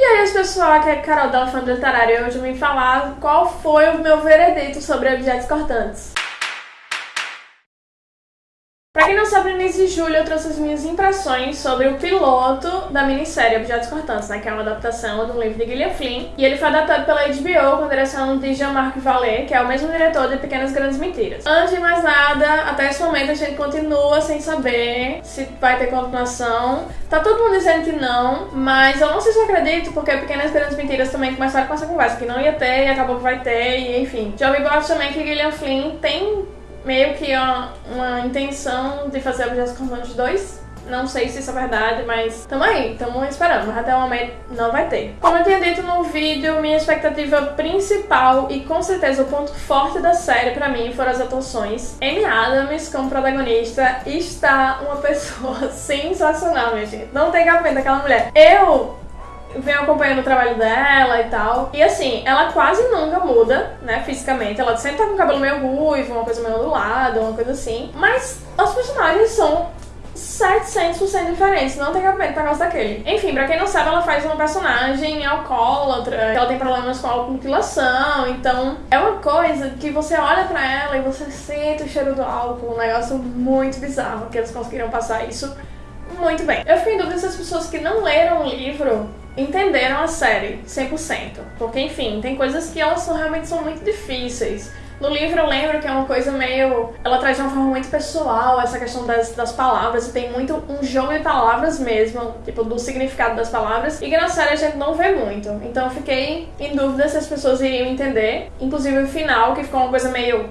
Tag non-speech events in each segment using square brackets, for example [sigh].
E aí, pessoal, aqui é Carol da Elefante Literário e hoje eu vim falar qual foi o meu veredito sobre objetos cortantes. Sabe, no início de julho eu trouxe as minhas impressões sobre o piloto da minissérie Objetos Cortantes, né, que é uma adaptação do livro de Gillian Flynn. E ele foi adaptado pela HBO com a direção de Jean-Marc Vallée, que é o mesmo diretor de Pequenas Grandes Mentiras. Antes de mais nada, até esse momento a gente continua sem saber se vai ter continuação. Tá todo mundo dizendo que não, mas eu não sei se eu acredito, porque Pequenas Grandes Mentiras também começaram com essa conversa, que não ia ter e acabou que vai ter, e enfim. Já ouvi boatos também que Gillian Flynn tem meio que uma, uma intenção de fazer Objetos Cortantes 2. Não sei se isso é verdade, mas tamo aí, tamo esperando, mas até o momento não vai ter. Como eu tinha dito no vídeo, minha expectativa principal e com certeza o ponto forte da série pra mim foram as atuações. Amy Adams como protagonista está uma pessoa [laughs] sensacional, minha gente. Não tem cabimento daquela mulher. Eu venho acompanhando o trabalho dela e tal. E assim, ela quase nunca muda, né, fisicamente. Ela sempre tá com o cabelo meio ruivo, uma coisa meio ondulada, uma coisa assim. Mas os personagens são 700% diferentes, não tem cabimento por causa daquele. Enfim, pra quem não sabe, ela faz uma personagem alcoólatra, ela tem problemas com automutilação, então é uma coisa que você olha pra ela e você sente o cheiro do álcool, um negócio muito bizarro, que eles conseguiram passar isso muito bem. Eu fiquei em dúvida se as pessoas que não leram o livro entenderam a série 100%. Porque, enfim, tem coisas que elas são, realmente são muito difíceis. No livro eu lembro que é uma coisa meio. Ela traz de uma forma muito pessoal essa questão das, das palavras, e tem muito um jogo de palavras mesmo, tipo, do significado das palavras, e que na série a gente não vê muito. Então eu fiquei em dúvida se as pessoas iriam entender. Inclusive o final, que ficou uma coisa meio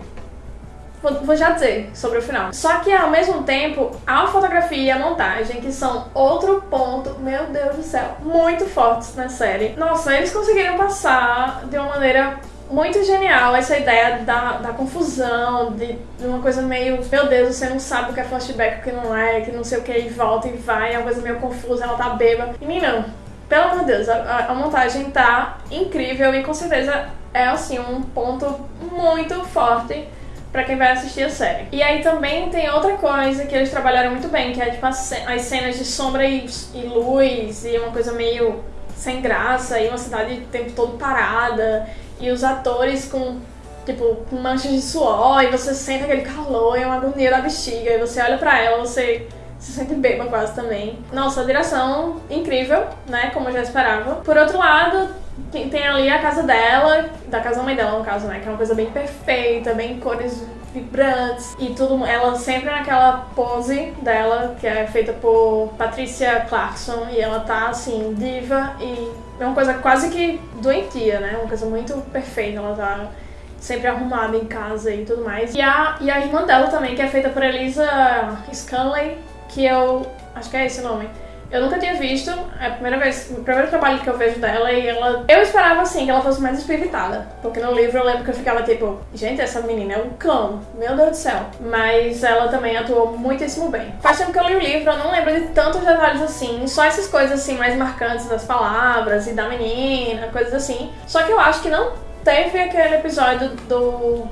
Vou, já dizer sobre o final. Só que ao mesmo tempo, a fotografia e a montagem, que são outro ponto, meu Deus do céu, muito fortes na série. Nossa, eles conseguiram passar de uma maneira muito genial essa ideia da, da confusão, de, de, uma coisa meio, meu Deus, você não sabe o que é flashback, o que não é, que não sei o que, e volta e vai, é uma coisa meio confusa, ela tá bêbada. E mim não. Pelo amor de Deus, a, a montagem tá incrível e com certeza é assim um ponto muito forte para quem vai assistir a série. E aí também tem outra coisa que eles trabalharam muito bem, que é tipo as cenas de sombra e, e luz e uma coisa meio sem graça e uma cidade o tempo todo parada e os atores com tipo manchas de suor e você sente aquele calor e uma agonia da bexiga e você olha para ela, você se sente bêbado quase também. Nossa, a direção incrível, né, como eu já esperava. Por outro lado, tem, tem ali a casa dela, da casa da mãe dela, no caso, né? Que é uma coisa bem perfeita, bem cores vibrantes e tudo. Ela sempre naquela pose dela, que é feita por Patricia Clarkson, e ela tá assim, diva e é uma coisa quase que doentia, né? Uma coisa muito perfeita. Ela tá sempre arrumada em casa e tudo mais. E a, e a irmã dela também, que é feita por Elisa Scanley, que eu. acho que é esse o nome eu nunca tinha visto, é a primeira vez, o primeiro trabalho que eu vejo dela e ela. Eu esperava assim que ela fosse mais espiritada. Porque no livro eu lembro que eu ficava tipo, gente, essa menina é um cão, meu Deus do céu. Mas ela também atuou muitíssimo bem. Faz tempo que eu li o livro, eu não lembro de tantos detalhes assim, só essas coisas assim mais marcantes das palavras e da menina, coisas assim. Só que eu acho que não teve aquele episódio do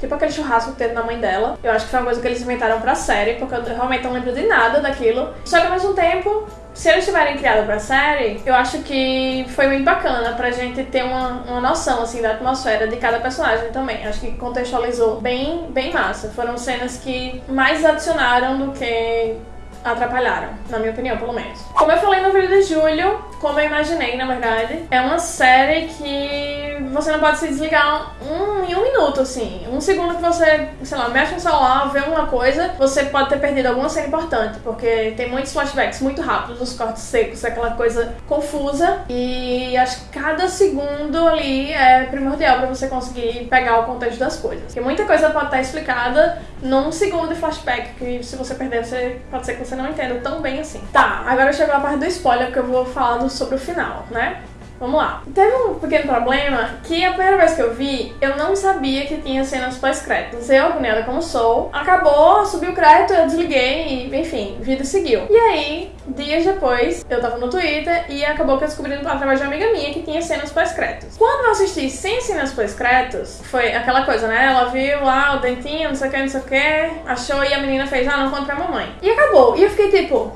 Tipo aquele churrasco que teve na mãe dela. Eu acho que foi uma coisa que eles inventaram pra série, porque eu realmente não lembro de nada daquilo. Só que ao mesmo tempo, se eles tiverem criado pra série, eu acho que foi muito bacana pra gente ter uma, uma noção, assim, da atmosfera de cada personagem também. Acho que contextualizou bem, bem massa. Foram cenas que mais adicionaram do que atrapalharam, na minha opinião, pelo menos. Como eu falei no vídeo de julho, como eu imaginei, na verdade, é uma série que você não pode se desligar um, em um minuto, assim. Um segundo que você, sei lá, mexe no celular, vê uma coisa, você pode ter perdido alguma cena importante, porque tem muitos flashbacks muito rápidos, os cortes secos, aquela coisa confusa, e acho que cada segundo ali é primordial para você conseguir pegar o contexto das coisas. Porque muita coisa pode estar explicada num segundo de flashback, que se você perder, você pode ser que você não entenda tão bem assim. Tá, agora chegou a parte do spoiler, porque eu vou falar sobre o final, né? Vamos lá. Teve um pequeno problema que a primeira vez que eu vi, eu não sabia que tinha cenas pós-créditos. Eu, agoniada como sou, acabou, subiu o crédito, eu desliguei e, enfim, vida seguiu. E aí, dias depois, eu tava no Twitter e acabou que eu descobri através de uma amiga minha que tinha cenas pós-créditos. Quando eu assisti sem cenas pós-créditos, foi aquela coisa, né? Ela viu lá o dentinho, não sei o que, não sei o que, achou e a menina fez, ah, não conta pra mamãe. E acabou. E eu fiquei tipo,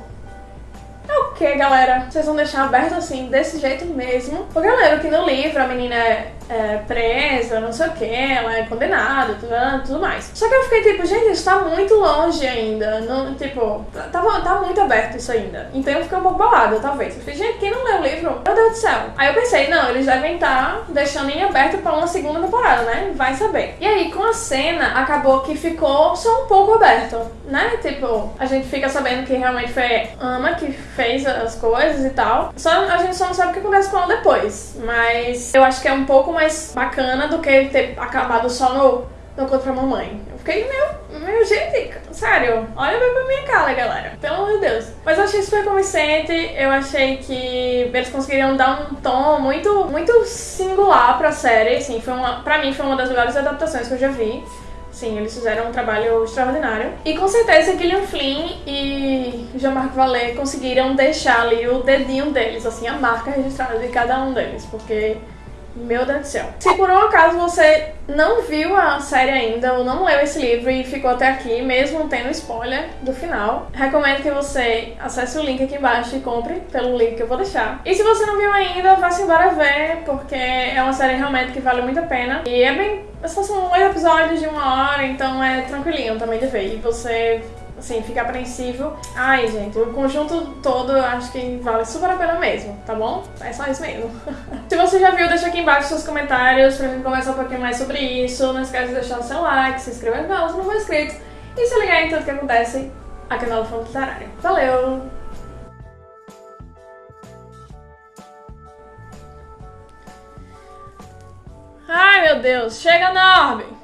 que, galera? Vocês vão deixar aberto assim, desse jeito mesmo? Porque eu lembro que no livro a menina é, é presa, não sei o que, ela é condenada, tudo, tudo mais. Só que eu fiquei tipo, gente, isso tá muito longe ainda. Não, tipo, tá, tá muito aberto isso ainda. Então eu fiquei um pouco bolada, talvez. Eu falei, gente, quem não leu o livro? Meu Deus do céu. Aí eu pensei, não, eles devem estar tá deixando em aberto pra uma segunda temporada, né? Vai saber. E aí, com a cena, acabou que ficou só um pouco aberto, né? Tipo, a gente fica sabendo que realmente foi Ama que fez as coisas e tal. Só a gente só não sabe o que acontece com ela depois. Mas eu acho que é um pouco mais bacana do que ter acabado só no, no Contra Mamãe. Eu fiquei, meu, meu, gente, sério, olha bem pra minha cara, galera. Pelo amor de Deus. Mas eu achei super convincente, eu achei que eles conseguiriam dar um tom muito, muito singular pra série, assim, foi uma, pra mim foi uma das melhores adaptações que eu já vi. Sim, eles fizeram um trabalho extraordinário. E com certeza Gillian Flynn e Jean-Marc Vallée conseguiram deixar ali o dedinho deles, assim, a marca registrada de cada um deles, porque meu Deus do céu. Se por um acaso você não viu a série ainda ou não leu esse livro e ficou até aqui, mesmo tendo spoiler do final, recomendo que você acesse o link aqui embaixo e compre pelo link que eu vou deixar. E se você não viu ainda, vá-se embora ver, porque é uma série realmente que vale muito a pena. E é bem. São oito episódios de uma hora, então é tranquilinho também de ver. E você assim, fica apreensivo. Ai, gente, o conjunto todo eu acho que vale super a pena mesmo, tá bom? É só isso mesmo. [laughs] se você já viu, deixa aqui embaixo seus comentários pra gente conversar um pouquinho mais sobre isso. Não esquece de deixar o seu like, se inscrever no canal se não for inscrito e se ligar em tudo que acontece aqui no Fundo Literário. Valeu! Ai, meu Deus. Chega, Norby!